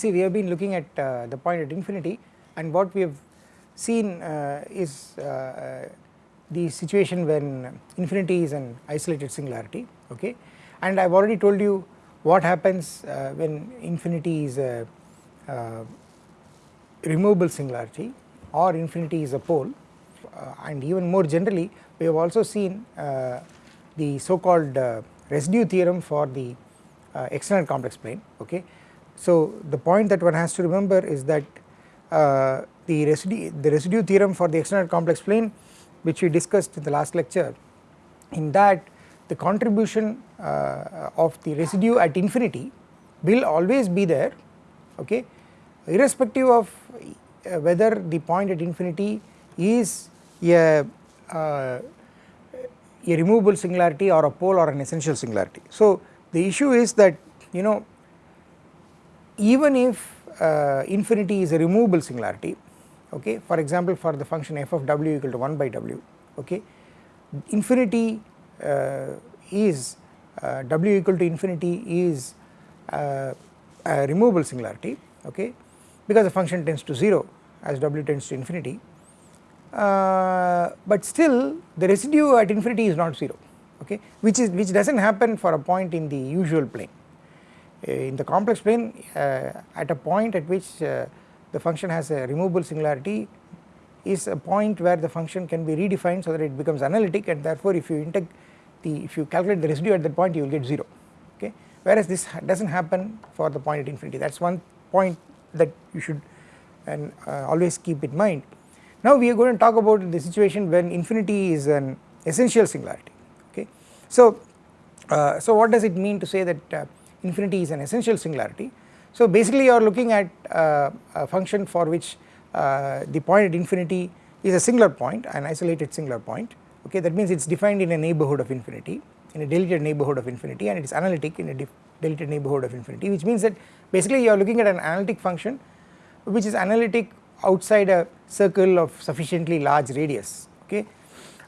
see we have been looking at uh, the point at infinity and what we have seen uh, is uh, the situation when infinity is an isolated singularity okay and I have already told you what happens uh, when infinity is a uh, removable singularity or infinity is a pole uh, and even more generally we have also seen uh, the so called uh, residue theorem for the uh, external complex plane okay. So the point that one has to remember is that the residue the residue theorem for the external complex plane which we discussed in the last lecture in that the contribution uh, of the residue at infinity will always be there okay irrespective of uh, whether the point at infinity is a, uh, a removable singularity or a pole or an essential singularity. So the issue is that you know even if uh, infinity is a removable singularity okay for example for the function f of w equal to 1 by w okay infinity uh, is uh, w equal to infinity is uh, a removable singularity okay because the function tends to 0 as w tends to infinity uh, but still the residue at infinity is not 0 okay which is which does not happen for a point in the usual plane. Uh, in the complex plane uh, at a point at which uh, the function has a removable singularity is a point where the function can be redefined so that it becomes analytic and therefore if you the if you calculate the residue at that point you will get 0 okay whereas this does not happen for the point at infinity that is one point that you should and uh, always keep in mind. Now we are going to talk about the situation when infinity is an essential singularity okay. So, uh, so what does it mean to say that infinity is an essential singularity. So basically you are looking at uh, a function for which uh, the point at infinity is a singular point an isolated singular point. Okay that means it is defined in a neighbourhood of infinity in a deleted neighbourhood of infinity and it is analytic in a deleted neighbourhood of infinity which means that basically you are looking at an analytic function which is analytic outside a circle of sufficiently large radius. Okay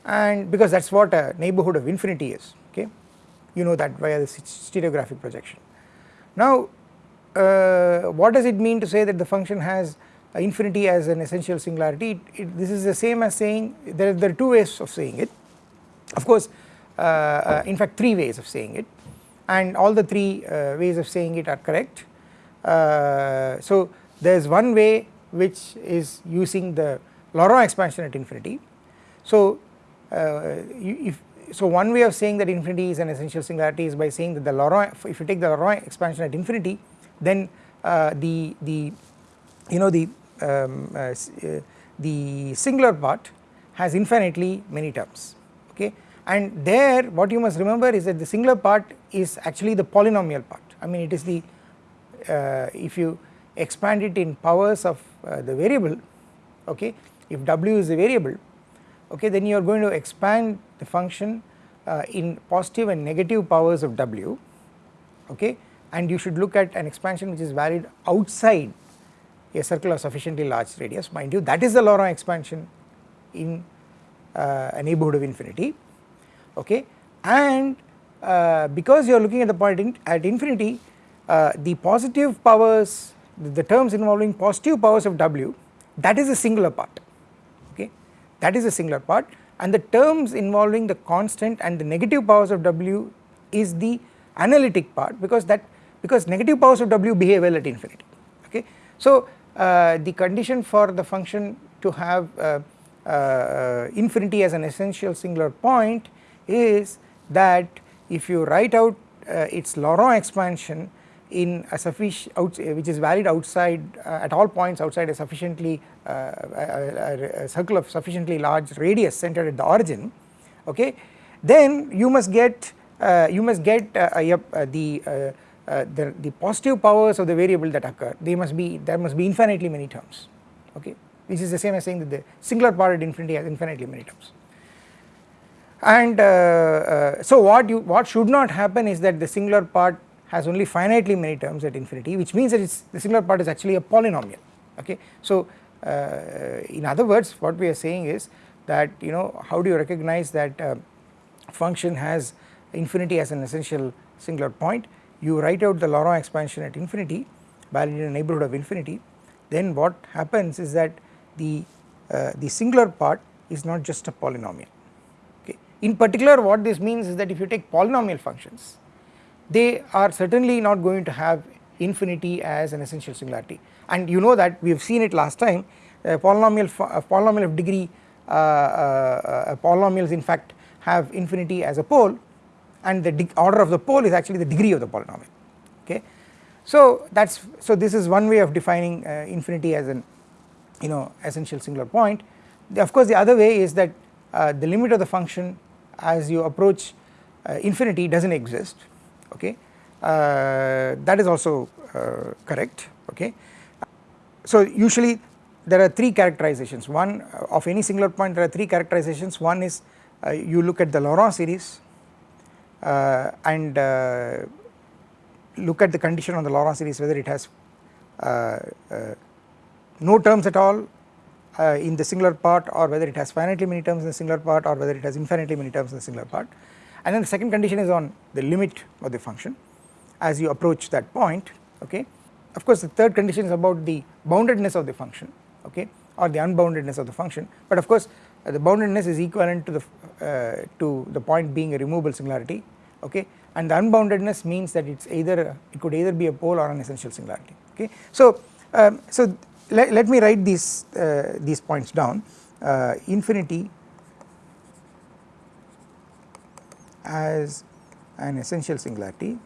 and because that is what a neighbourhood of infinity is. Okay you know that via the stereographic projection. Now uh, what does it mean to say that the function has uh, infinity as an essential singularity? It, it, this is the same as saying there, there are two ways of saying it. Of course uh, uh in fact three ways of saying it. And all the three uh, ways of saying it are correct. Uh, so there is one way which is using the Laurent expansion at infinity. So if so one way of saying that infinity is an essential singularity is by saying that the Laurent if you take the Laurent expansion at infinity then uh, the the you know the um, uh, uh, the singular part has infinitely many terms okay? And there what you must remember is that the singular part is actually the polynomial part. I mean it is the uh, if you expand it in powers of uh, the variable okay? If w is a variable okay then you are going to expand the function uh, in positive and negative powers of w okay? And you should look at an expansion which is valid outside a circle of sufficiently large radius. Mind you that is the Laurent expansion in uh, a neighbourhood of infinity okay? And uh, because you are looking at the point in, at infinity uh, the positive powers the, the terms involving positive powers of w that is a singular part that is the singular part and the terms involving the constant and the negative powers of w is the analytic part because that because negative powers of w behave well at infinity okay. So uh, the condition for the function to have uh, uh, infinity as an essential singular point is that if you write out uh, its Laurent expansion in a sufficient which is valid outside uh, at all points outside a sufficiently a, a, circle of sufficiently large radius centered at the origin okay then you must get you must get the uh, the, the positive powers of the variable that occur. They must be there must be infinitely many terms okay. Which is the same as saying that the singular part at infinity has infinitely many terms. And uh, uh, so what you what should not happen is that the singular part has only finitely many terms at infinity which means that the singular part is actually a polynomial okay. So uh, in other words what we are saying is that you know how do you recognize that uh, function has infinity as an essential singular point? You write out the Laurent expansion at infinity valid in a neighbourhood of infinity. Then what happens is that the uh, the singular part is not just a polynomial. Okay. In particular what this means is that if you take polynomial functions they are certainly not going to have infinity as an essential singularity and you know that we have seen it last time a polynomial polynomial of degree uh, uh, polynomials in fact have infinity as a pole and the order of the pole is actually the degree of the polynomial. Okay. So that is so this is one way of defining uh, infinity as an you know essential singular point. The, of course the other way is that uh, the limit of the function as you approach uh, infinity does not exist. Okay? Uh, that is also uh, correct. Okay. So usually there are three characterizations. One uh, of any singular point there are three characterizations. One is you look at the Laurent series and look at the condition on the Laurent series whether it has uh, uh, no terms at all uh, in the singular part or whether it has finitely many terms in the singular part or whether it has infinitely many terms in the singular part. And then the second condition is on the limit of the function. As you approach that point okay. Of course the third condition is about the boundedness of the function okay or the unboundedness of the function. But of course uh, the boundedness is equivalent to the uh, to the point being a removable singularity okay. And the unboundedness means that it's either it could either be a pole or an essential singularity okay. So um, so let, let me write these uh, these points down. Uh, infinity as an essential singularity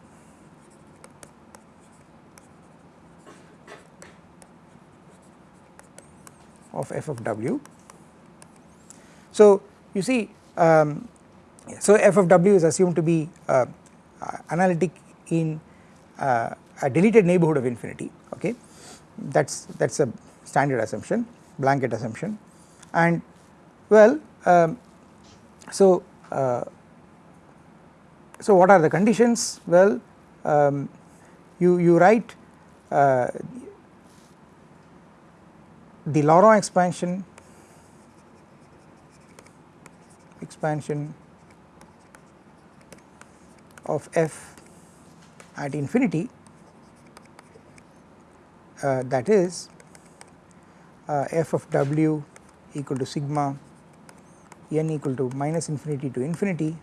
of f of w. So you see um, so f of w is assumed to be uh, analytic in uh, a deleted neighbourhood of infinity okay? That is that is a standard assumption blanket assumption. And well um, so uh, so what are the conditions? Well um, you you write uh, the Laurent expansion expansion of f at infinity uh, that is uh, f of w equal to sigma n equal to minus infinity to infinity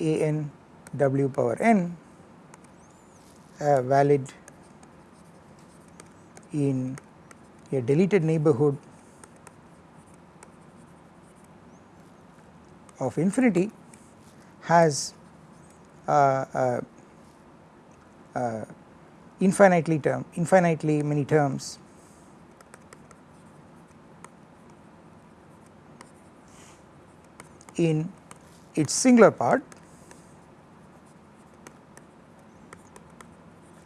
a n w power n uh, valid in a deleted neighbourhood of infinity has uh, uh, uh, infinitely term infinitely many terms. In its singular part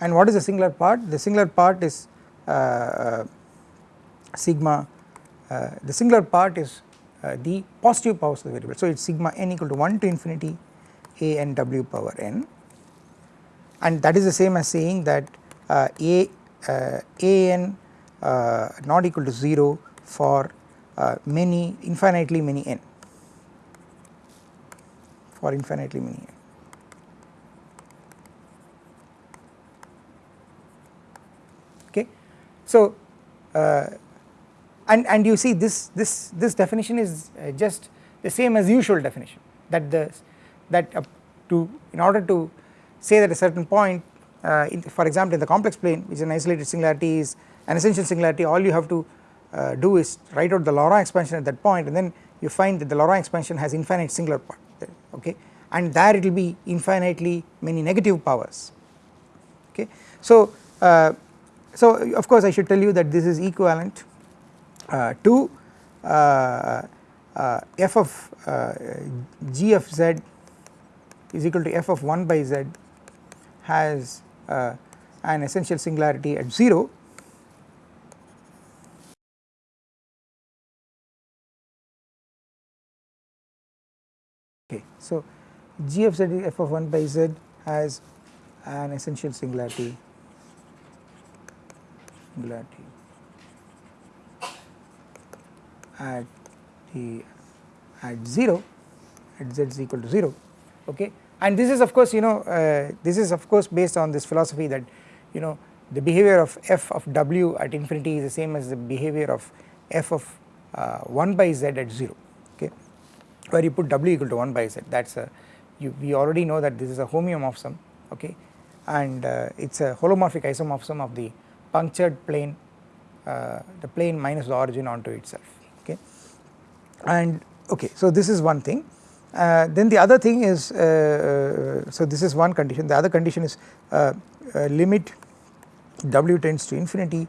and what is the singular part? The singular part is uh, sigma uh, the singular part is the positive powers of the variable so it is sigma n equal to 1 to infinity a n w power n and that is the same as saying that uh, a uh, a n uh, not equal to 0 for uh, many infinitely many n for infinitely many n. Okay. So, uh, and and you see this this this definition is uh, just the same as usual definition that the that uh, to in order to say that a certain point uh, in, for example in the complex plane which is an isolated singularity is an essential singularity all you have to uh, do is write out the Laurent expansion at that point and then you find that the Laurent expansion has infinite singular part okay and there it will be infinitely many negative powers okay. So uh, so of course I should tell you that this is equivalent to uh, uh, f of g of z is equal to f of 1 by z has uh, an essential singularity at 0 okay so g of z f of 1 by z has an essential singularity. Singularity at the at 0 at z is equal to 0 okay? And this is of course you know uh, this is of course based on this philosophy that you know the behavior of f of w at infinity is the same as the behavior of f of uh, 1 by z at 0 okay? Where you put w equal to 1 by z that is a you, we already know that this is a homeomorphism okay? And uh, it is a holomorphic isomorphism of the punctured plane uh, the plane minus the origin onto itself and okay so this is one thing. Uh, then the other thing is uh, uh so this is one condition. The other condition is uh, uh, limit w tends to infinity.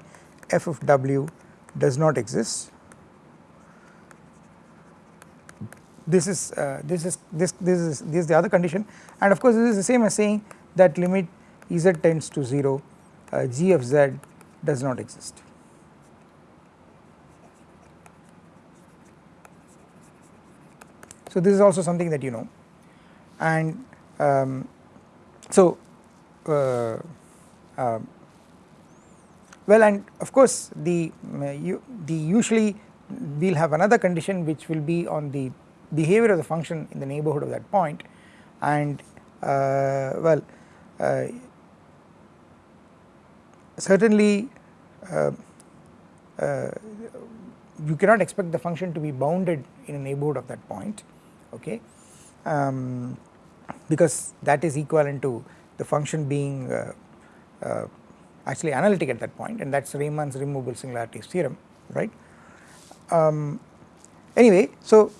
F of w does not exist. This is uh, this is this this is this is the other condition. And of course this is the same as saying that limit z tends to 0 uh, g of z does not exist so this is also something that you know. And um, so uh, uh, well and of course the uh, you, the usually we will have another condition which will be on the behavior of the function in the neighbourhood of that point. And uh, well uh, certainly uh, uh, you cannot expect the function to be bounded in a neighbourhood of that point okay um, because that is equivalent to the function being uh, uh, actually analytic at that point and that is Riemann's removable singularities theorem right. Um, anyway so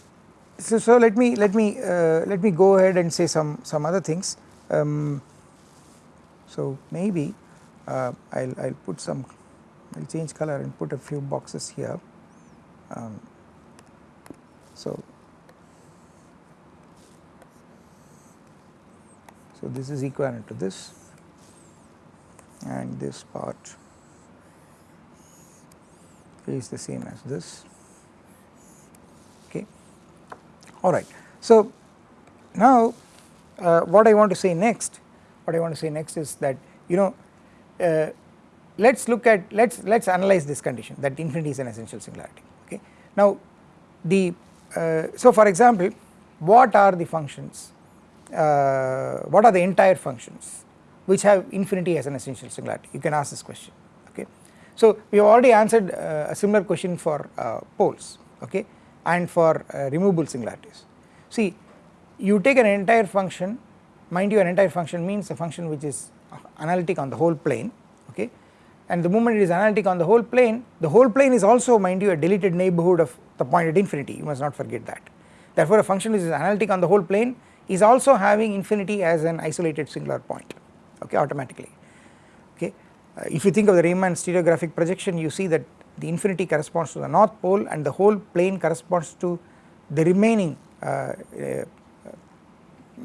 so, so let me let me uh, let me go ahead and say some some other things. Um, so maybe uh, I'll I'll put some I'll change color and put a few boxes here. Um, so so this is equivalent to this and this part is the same as this. Okay alright. So now uh, what I want to say next what I want to say next is that you know uh, let us look at let us let us analyze this condition that infinity is an essential singularity okay. Now the uh, so for example what are the functions uh, what are the entire functions which have infinity as an essential singularity you can ask this question okay. So we have already answered uh, a similar question for uh, poles okay and for uh, removable singularities. See you take an entire function mind you an entire function means a function which is analytic on the whole plane okay and the moment it is analytic on the whole plane the whole plane is also mind you a deleted neighbourhood of the point at infinity you must not forget that. Therefore a function which is analytic on the whole plane is also having infinity as an isolated singular point okay automatically okay. Uh, if you think of the Riemann stereographic projection you see that the infinity corresponds to the north pole and the whole plane corresponds to the remaining uh, uh,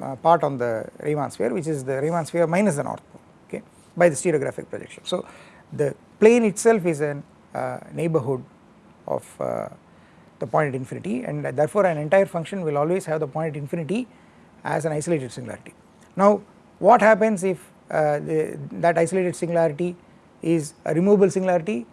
uh, part on the Riemann sphere which is the Riemann sphere minus the north pole okay by the stereographic projection. So the plane itself is a uh, neighbourhood of uh, the point at infinity and therefore an entire function will always have the point at infinity as an isolated singularity. Now what happens if uh, the, that isolated singularity is a removable singularity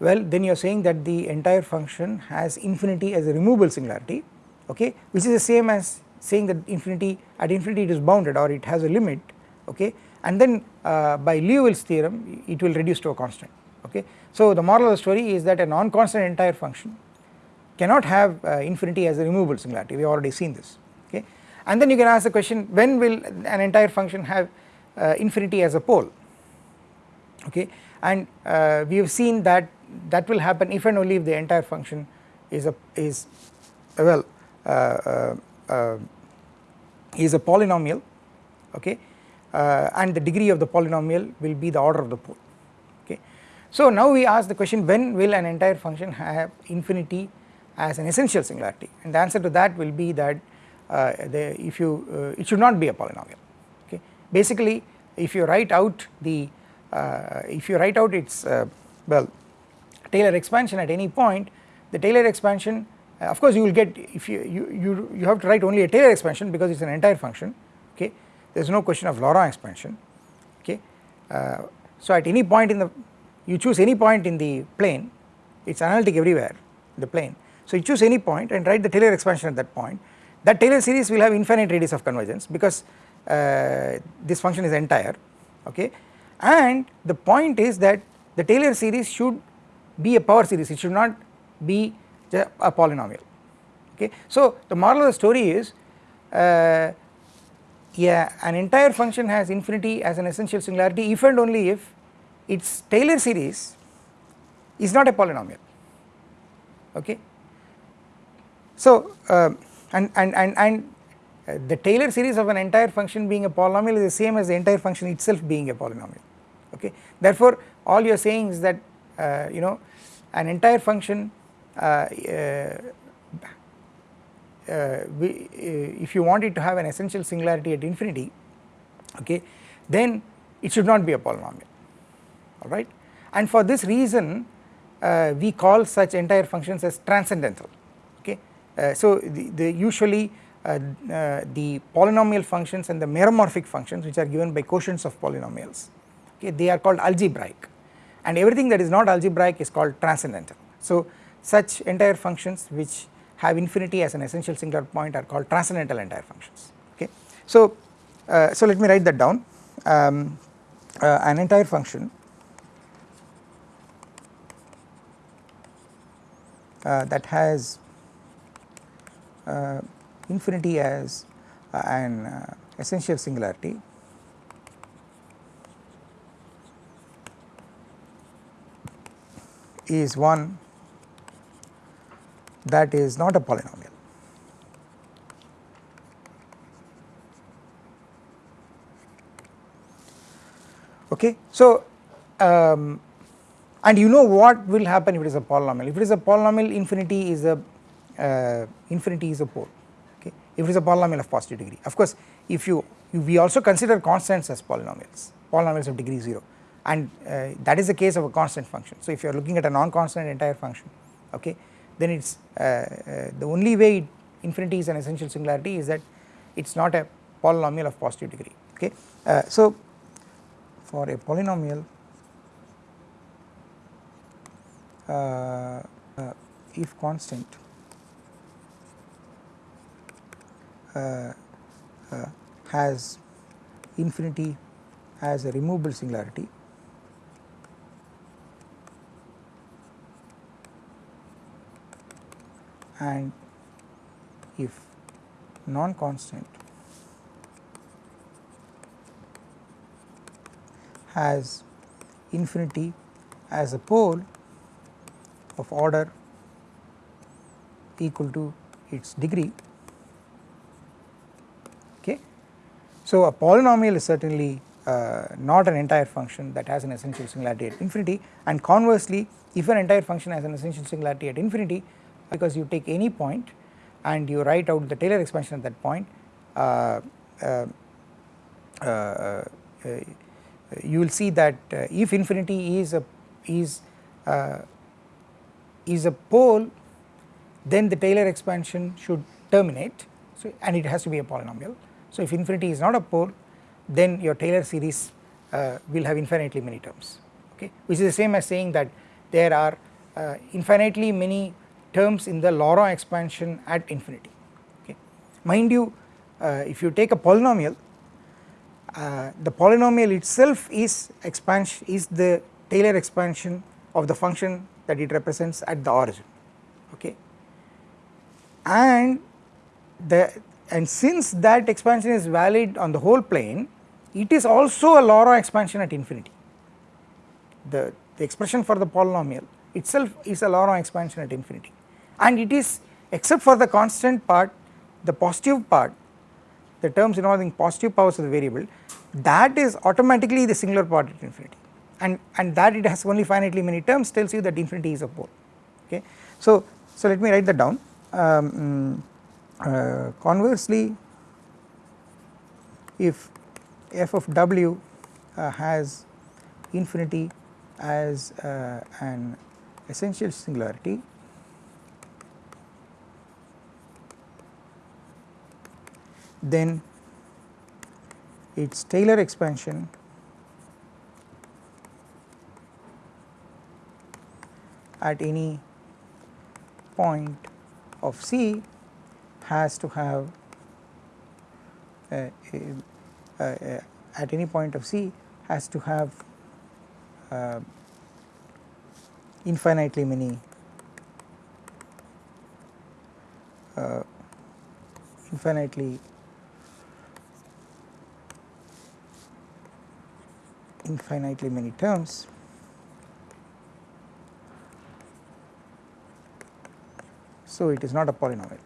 well then you are saying that the entire function has infinity as a removable singularity okay which is the same as saying that infinity at infinity it is bounded or it has a limit okay and then uh, by Liouville's theorem it will reduce to a constant okay. So the moral of the story is that a non-constant entire function cannot have uh, infinity as a removable singularity we have already seen this and then you can ask the question when will an entire function have uh, infinity as a pole? Okay? And uh, we have seen that that will happen if and only if the entire function is a is well uh, uh, uh, is a polynomial okay? Uh, and the degree of the polynomial will be the order of the pole okay. So now we ask the question when will an entire function have infinity as an essential singularity? And the answer to that will be that uh, the if you uh, it should not be a polynomial okay. Basically if you write out the if you write out its well Taylor expansion at any point the Taylor expansion uh, of course you will get if you, you, you, you have to write only a Taylor expansion because it is an entire function okay there is no question of Laurent expansion okay. Uh, so at any point in the you choose any point in the plane it is analytic everywhere the plane so you choose any point and write the Taylor expansion at that point that Taylor series will have infinite radius of convergence because uh, this function is entire okay and the point is that the Taylor series should be a power series it should not be a polynomial okay. So the moral of the story is uh, yeah an entire function has infinity as an essential singularity if and only if its Taylor series is not a polynomial okay. So uh, and and and and uh, the Taylor series of an entire function being a polynomial is the same as the entire function itself being a polynomial okay. Therefore all you are saying is that uh, you know an entire function uh, uh, uh, we, if you want it to have an essential singularity at infinity okay then it should not be a polynomial alright and for this reason uh, we call such entire functions as transcendental. Uh, so the, the usually uh, the polynomial functions and the meromorphic functions which are given by quotients of polynomials okay they are called algebraic and everything that is not algebraic is called transcendental. So such entire functions which have infinity as an essential singular point are called transcendental entire functions okay. So, uh, so let me write that down um, uh, an entire function uh, that has uh, infinity as uh, an uh, essential singularity is one that is not a polynomial. Okay. So, um, and you know what will happen if it is a polynomial if it is a polynomial infinity is a uh, infinity is a pole okay? If it is a polynomial of positive degree. Of course if you we also consider constants as polynomials. Polynomials of degree 0 and uh, that is the case of a constant function. So if you are looking at a non-constant entire function okay then it is uh, uh, the only way infinity is an essential singularity is that it is not a polynomial of positive degree okay. Uh, so for a polynomial uh, uh, if constant uh, Uh, uh, has infinity as a removable singularity. And if non-constant has infinity as a pole of order equal to its degree okay. So a polynomial is certainly uh, not an entire function that has an essential singularity at infinity and conversely if an entire function has an essential singularity at infinity because you take any point and you write out the Taylor expansion at that point uh, uh, uh, you will see that if infinity is a is is a pole then the Taylor expansion should terminate so and it has to be a polynomial. So if infinity is not a pole then your Taylor series uh, will have infinitely many terms okay which is the same as saying that there are uh, infinitely many terms in the Laurent expansion at infinity okay. Mind you uh, if you take a polynomial uh, the polynomial itself is expansion is the Taylor expansion of the function that it represents at the origin okay and the and since that expansion is valid on the whole plane it is also a Laurent expansion at infinity. The, the expression for the polynomial itself is a Laurent expansion at infinity. And it is except for the constant part the positive part the terms involving positive powers of the variable that is automatically the singular part at infinity. And and that it has only finitely many terms tells you that infinity is a pole. Okay? So so let me write that down. Um, uh, conversely if f of w uh, has infinity as uh, an essential singularity then its Taylor expansion at any point of C has to have uh, at any point of C has to have uh, infinitely many uh, infinitely infinitely many terms so it is not a polynomial.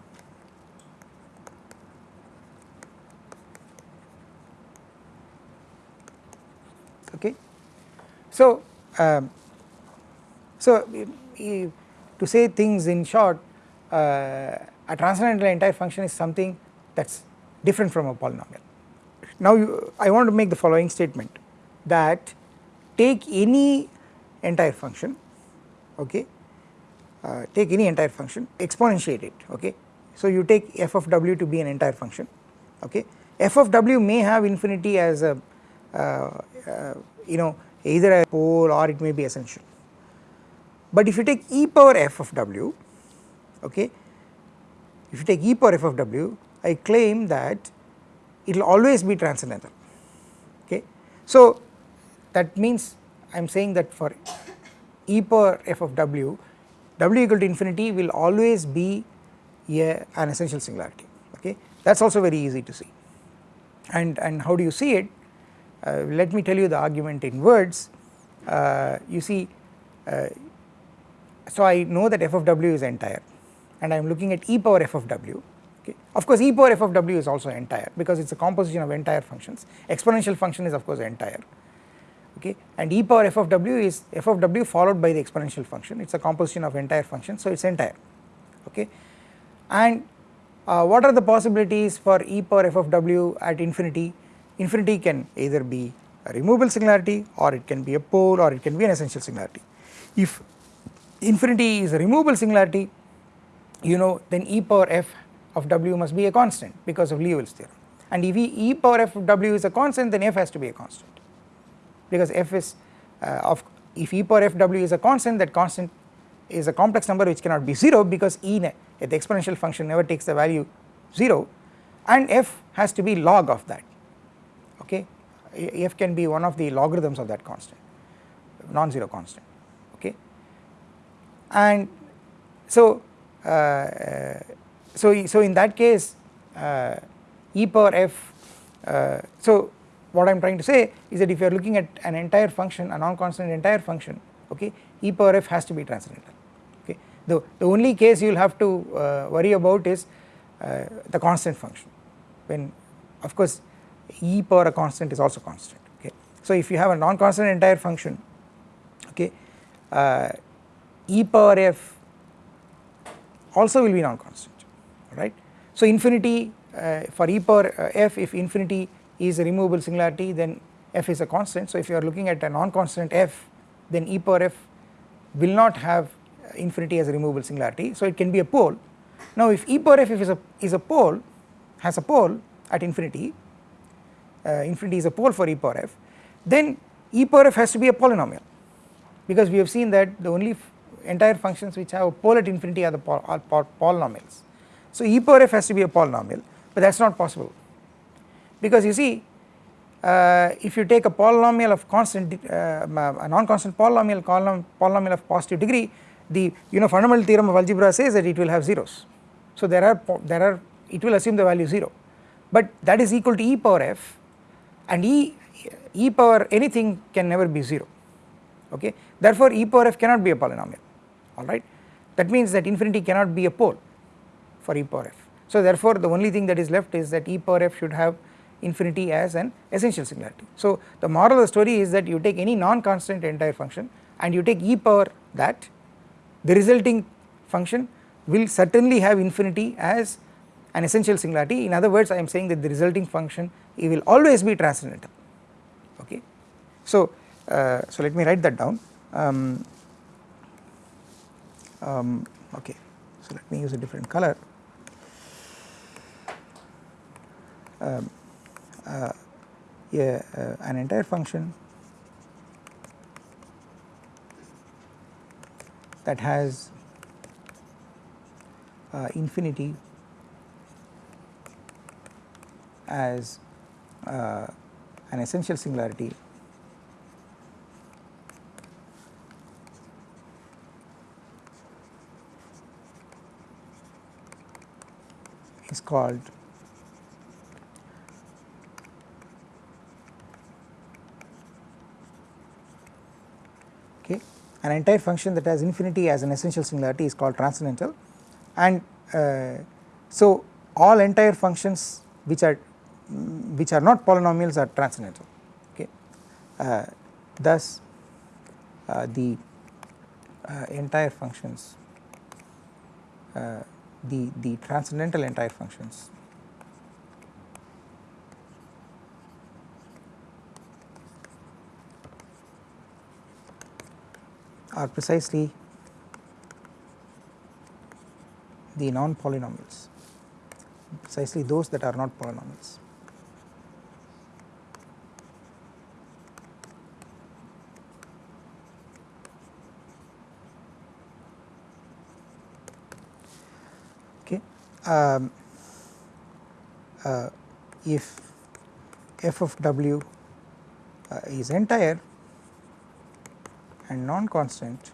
Okay. So, um, so to say things in short uh, a transcendental entire function is something that is different from a polynomial. Now you, I want to make the following statement that take any entire function okay uh, take any entire function exponentiate it okay so you take f of w to be an entire function okay f of w may have infinity as a uh, uh, you know either a pole or it may be essential. But if you take e power f of w okay if you take e power f of w I claim that it will always be transcendental okay? So that means I am saying that for e power f of w, w equal to infinity will always be a, an essential singularity okay? That is also very easy to see. And and how do you see it let me tell you the argument in words. Uh, you see uh, so I know that f of w is entire and I am looking at e power f of w. Okay. Of course e power f of w is also entire because it is a composition of entire functions. Exponential function is of course entire. Okay. And e power f of w is f of w followed by the exponential function. It is a composition of entire function so it is entire. Okay. And uh, what are the possibilities for e power f of w at infinity infinity can either be a removable singularity or it can be a pole or it can be an essential singularity. If infinity is a removable singularity you know then e power f of w must be a constant because of Liouville's theorem. And if e power f of w is a constant then f has to be a constant. Because f is uh, of if e power f w is a constant that constant is a complex number which cannot be 0 because e the exponential function never takes the value 0 and f has to be log of that f can be one of the logarithms of that constant non-zero constant okay? And so uh, so so in that case uh, e power f uh, so what I am trying to say is that if you are looking at an entire function a non-constant entire function okay e power f has to be transcendental okay? The, the only case you will have to uh, worry about is uh, the constant function. When of course e power a constant is also constant okay? So if you have a non-constant entire function okay uh, e power f also will be non-constant right so infinity uh, for e power uh, f if infinity is a removable singularity then f is a constant. So if you are looking at a non-constant f then e power f will not have infinity as a removable singularity. So it can be a pole. Now if e power f is a is a pole has a pole at infinity infinity is a pole for e power f then e power f has to be a polynomial. Because we have seen that the only entire functions which have a pole at infinity are the pol are polynomials. So e power f has to be a polynomial but that is not possible. Because you see uh, if you take a polynomial of constant uh, a non-constant polynomial polynomial of positive degree the you know fundamental theorem of algebra says that it will have zeros. So there are there are it will assume the value 0 but that is equal to e power f and e e power anything can never be 0 okay? Therefore e power f cannot be a polynomial. Alright that means that infinity cannot be a pole for e power f. So therefore the only thing that is left is that e power f should have infinity as an essential singularity. So the moral of the story is that you take any non-constant entire function and you take e power that the resulting function will certainly have infinity as an essential singularity. In other words I am saying that the resulting function it will always be transcendental. Okay. So, uh, so let me write that down. Um, um, okay. So let me use a different color. Um, uh, a, uh, an entire function that has uh, infinity as uh, an essential singularity. Is called okay. An entire function that has infinity as an essential singularity is called transcendental. And uh, so all entire functions which are which are not polynomials are transcendental okay uh, thus uh, the uh, entire functions uh, the the transcendental entire functions are precisely the non polynomials precisely those that are not polynomials. Okay. Um, uh, if f of w uh, is entire and non-constant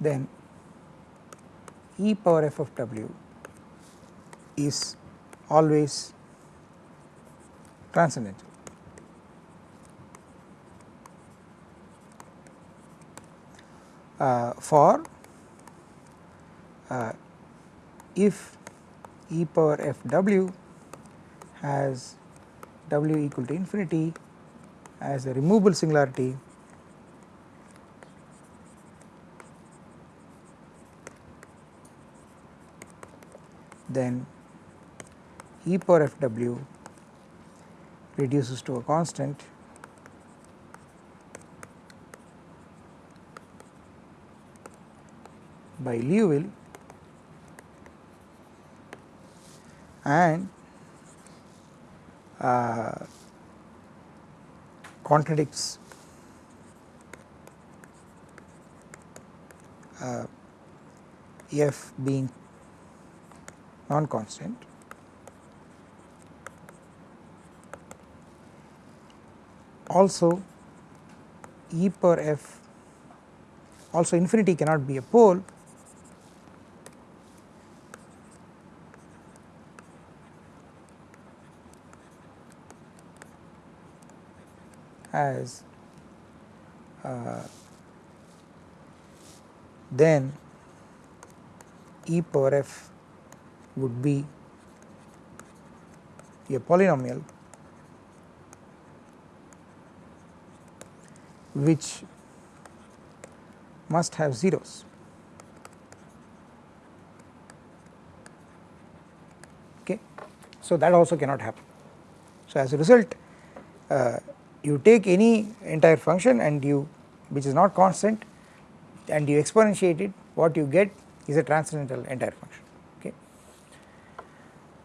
then e power f of w is always transcendental. Uh, for uh, if e power f w has w equal to infinity as a removable singularity then e power f w reduces to a constant by Liouville and uh, contradicts uh, f being non constant also e power f also infinity cannot be a pole as uh, then e power f would be a polynomial which must have zeros. Okay. So, that also cannot happen. So, as a result uh, you take any entire function and you which is not constant and you exponentiate it what you get is a transcendental entire function okay.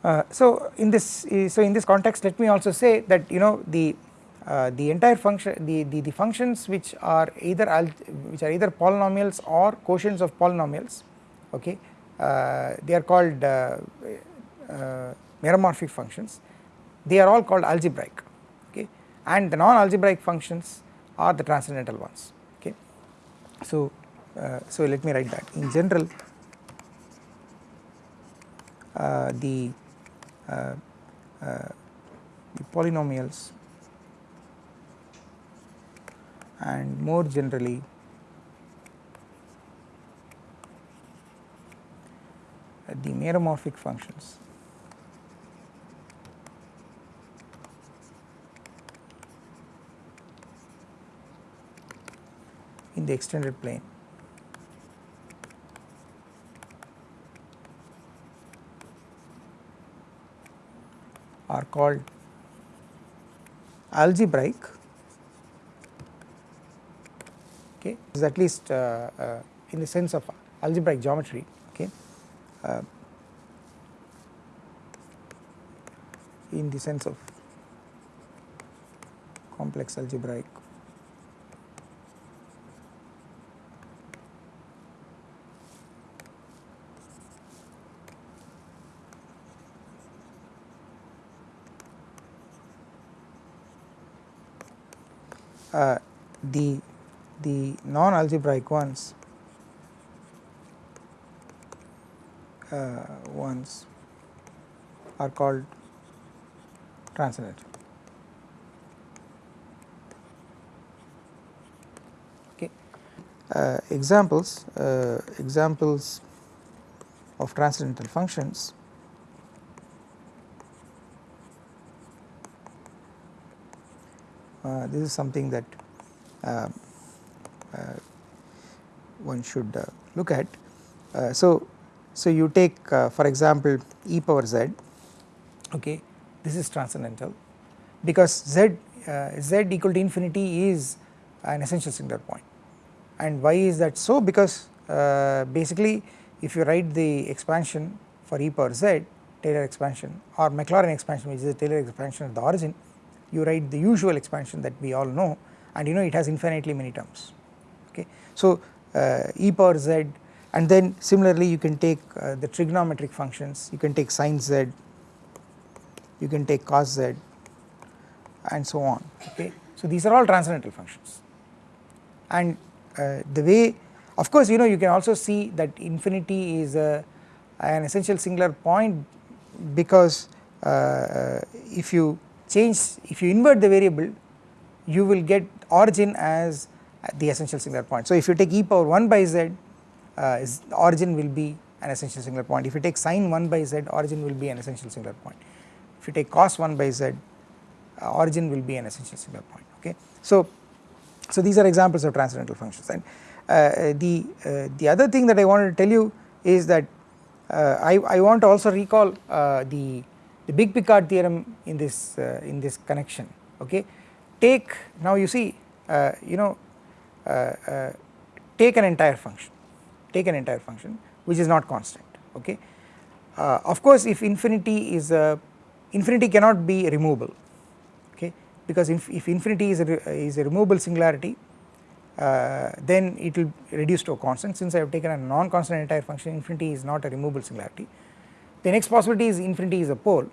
Uh, so in this so in this context let me also say that you know the uh, the entire function the, the, the functions which are either which are either polynomials or quotients of polynomials okay uh, they are called uh, uh, meromorphic functions they are all called algebraic and the non-algebraic functions are the transcendental ones okay. So, uh, so let me write that in general uh, the, uh, uh the polynomials and more generally the meromorphic functions in the extended plane. are called algebraic okay is at least uh, uh, in the sense of algebraic geometry okay uh, in the sense of complex algebraic uh, the the non algebraic ones uh, ones are called transcendental. Okay. Uh, examples uh, examples of transcendental functions uh, this is something that uh, one should uh, look at. so, so you take for example e power z okay this is transcendental because z z equal to infinity is an essential singular point and why is that so because basically if you write the expansion for e power z Taylor expansion or Maclaurin expansion which is the Taylor expansion at the origin you write the usual expansion that we all know and you know it has infinitely many terms okay. So uh, e power z and then similarly you can take uh, the trigonometric functions you can take sin z you can take cos z and so on okay. So these are all transcendental functions and uh, the way of course you know you can also see that infinity is a, an essential singular point because uh, uh, if you change if you invert the variable you will get origin as the essential singular point. So if you take e power 1 by z uh, origin will be an essential singular point if you take sin 1 by z origin will be an essential singular point if you take cos 1 by z uh, origin will be an essential singular point okay. So, so these are examples of transcendental functions and uh, the, uh, the other thing that I wanted to tell you is that uh, I, I want to also recall uh, the, the big Picard theorem in this, in this connection okay. Take now you see you know Uh, uh, take an entire function take an entire function which is not constant okay. Uh, of course if infinity is a infinity cannot be removable okay because if, if infinity is a, is a removable singularity uh, then it will reduce to a constant since I have taken a non-constant entire function infinity is not a removable singularity. The next possibility is infinity is a pole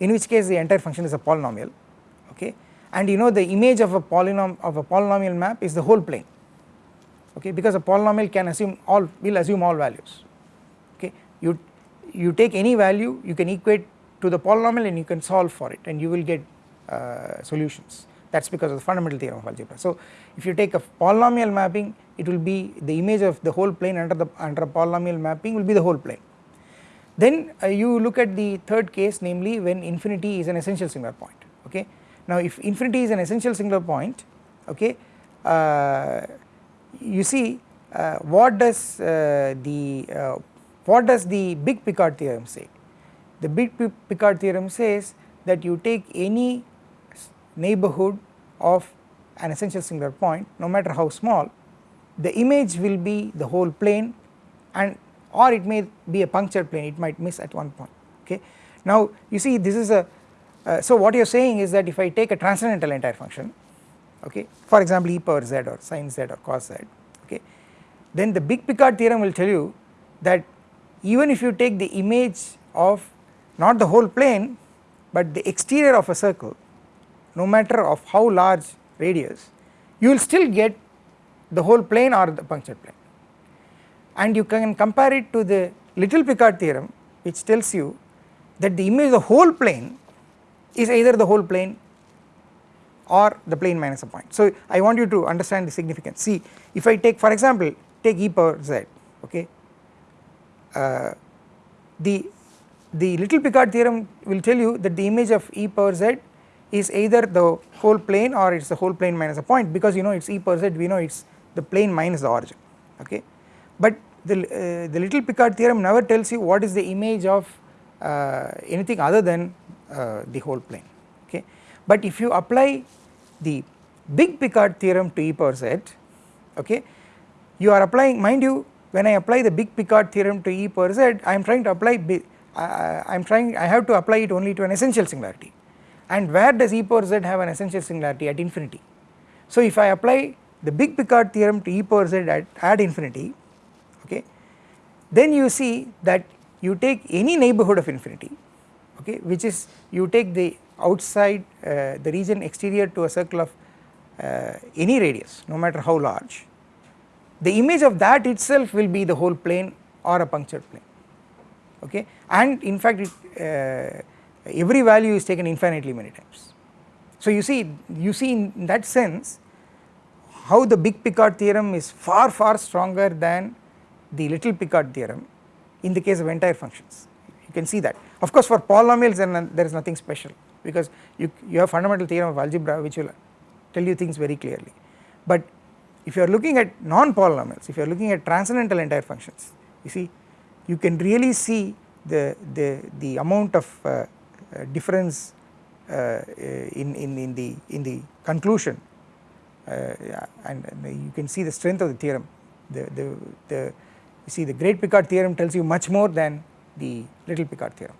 in which case the entire function is a polynomial okay and you know the image of a polynom of a polynomial map is the whole plane okay because a polynomial can assume all will assume all values okay you you take any value you can equate to the polynomial and you can solve for it and you will get uh, solutions that is because of the fundamental theorem of algebra. So if you take a polynomial mapping it will be the image of the whole plane under the under a polynomial mapping will be the whole plane. Then uh, you look at the third case namely when infinity is an essential singular point. Now if infinity is an essential singular point okay uh, you see uh, what does uh, the uh, what does the big Picard theorem say the big Picard theorem says that you take any neighborhood of an essential singular point no matter how small the image will be the whole plane and or it may be a punctured plane it might miss at one point okay. Now you see this is a uh, so what you are saying is that if I take a transcendental entire function okay for example e power z or sin z or cos z okay then the big Picard theorem will tell you that even if you take the image of not the whole plane but the exterior of a circle no matter of how large radius you will still get the whole plane or the punctured plane. And you can compare it to the little Picard theorem which tells you that the image of the whole plane is either the whole plane or the plane minus a point. So I want you to understand the significance see if I take for example take e power z okay uh, the the little Picard theorem will tell you that the image of e power z is either the whole plane or it is the whole plane minus a point because you know it is e power z we know it is the plane minus the origin okay. But the, uh, the little Picard theorem never tells you what is the image of uh, anything other than uh, the whole plane okay. But if you apply the big Picard theorem to e power z okay you are applying mind you when I apply the big Picard theorem to e power z I am trying to apply I am trying I have to apply it only to an essential singularity and where does e power z have an essential singularity at infinity. So if I apply the big Picard theorem to e power z at, at infinity okay then you see that you take any neighborhood of infinity okay which is you take the outside uh, the region exterior to a circle of uh, any radius no matter how large the image of that itself will be the whole plane or a punctured plane okay? And in fact it, uh, every value is taken infinitely many times. So you see you see in that sense how the big Picard theorem is far far stronger than the little Picard theorem in the case of entire functions. You can see that of course for polynomials then there is nothing special because you, you have fundamental theorem of algebra which will tell you things very clearly. But if you are looking at non-polynomials if you are looking at transcendental entire functions you see you can really see the, the, the amount of uh, uh, difference uh, in, in, in the in the conclusion. Uh, and, and, you can see the strength of the theorem. The, the, the you see the great Picard theorem tells you much more than the little Picard theorem.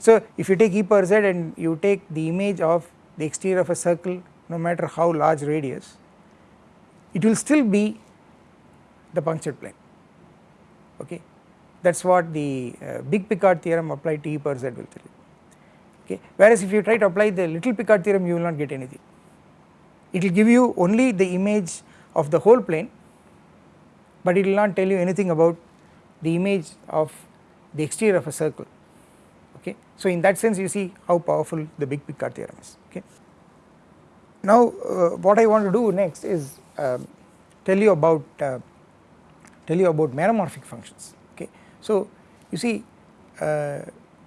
So if you take e power z and you take the image of the exterior of a circle no matter how large radius it will still be the punctured plane. Okay? That is what the uh, big Picard theorem applied to e power z will tell you. Okay? Whereas if you try to apply the little Picard theorem you will not get anything. It will give you only the image of the whole plane but it will not tell you anything about the image of the exterior of a circle okay? So in that sense you see how powerful the big Picard theorem is. Okay? Now uh, what I want to do next is uh, tell you about uh, tell you about meromorphic functions. Okay. So you see uh,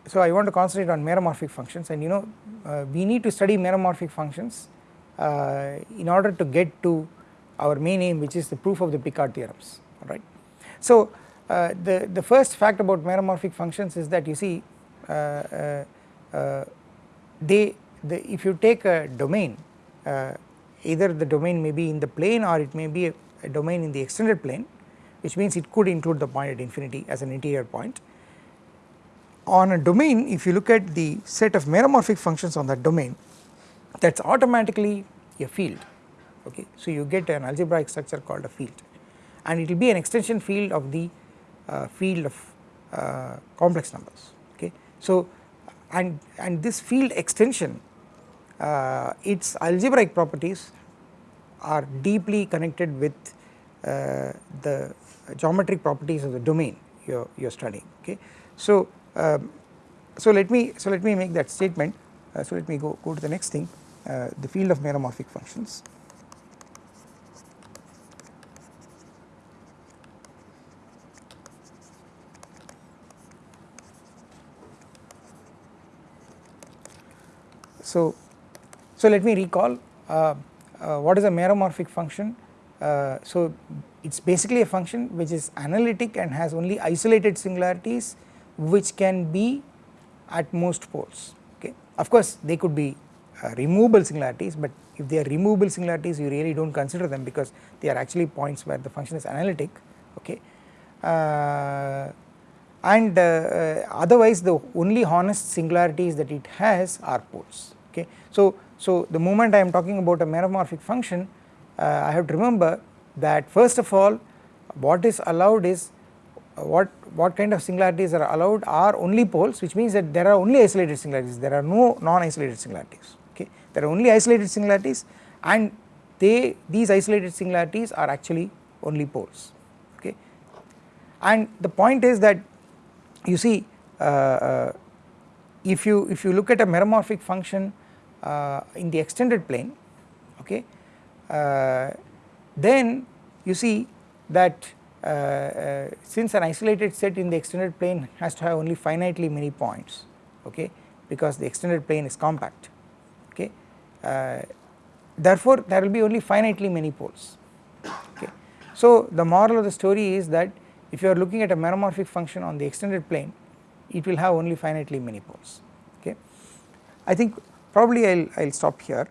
so I want to concentrate on meromorphic functions. And you know uh, we need to study meromorphic functions uh, in order to get to our main aim which is the proof of the Picard theorems. Alright. So the, the first fact about meromorphic functions is that you see they the, if you take a domain uh, either the domain may be in the plane or it may be a, a, domain in the extended plane which means it could include the point at infinity as an interior point. On a domain if you look at the set of meromorphic functions on that domain that is automatically a field okay. So you get an algebraic structure called a field and it will be an extension field of the uh, field of uh, complex numbers. So and, and this field extension uh, its algebraic properties are deeply connected with uh, the geometric properties of the domain you are, you are studying okay. So, um, so let me so let me make that statement uh, so let me go, go to the next thing uh, the field of meromorphic functions. So, so let me recall uh, uh, what is a meromorphic function. Uh, so it is basically a function which is analytic and has only isolated singularities which can be at most poles okay. Of course they could be uh, removable singularities but if they are removable singularities you really do not consider them because they are actually points where the function is analytic okay. Uh, and uh, otherwise the only honest singularities that it has are poles okay. So so the moment I am talking about a meromorphic function uh, I have to remember that first of all what is allowed is uh, what what kind of singularities are allowed are only poles which means that there are only isolated singularities. There are no non-isolated singularities. Okay. There are only isolated singularities and they these isolated singularities are actually only poles. Okay. And the point is that you see uh, uh, if you if you look at a meromorphic function in the extended plane okay uh, then you see that uh, since an isolated set in the extended plane has to have only finitely many points okay because the extended plane is compact okay therefore there will be only finitely many poles okay. So the moral of the story is that if you are looking at a meromorphic function on the extended plane it will have only finitely many poles okay. I think probably I will stop here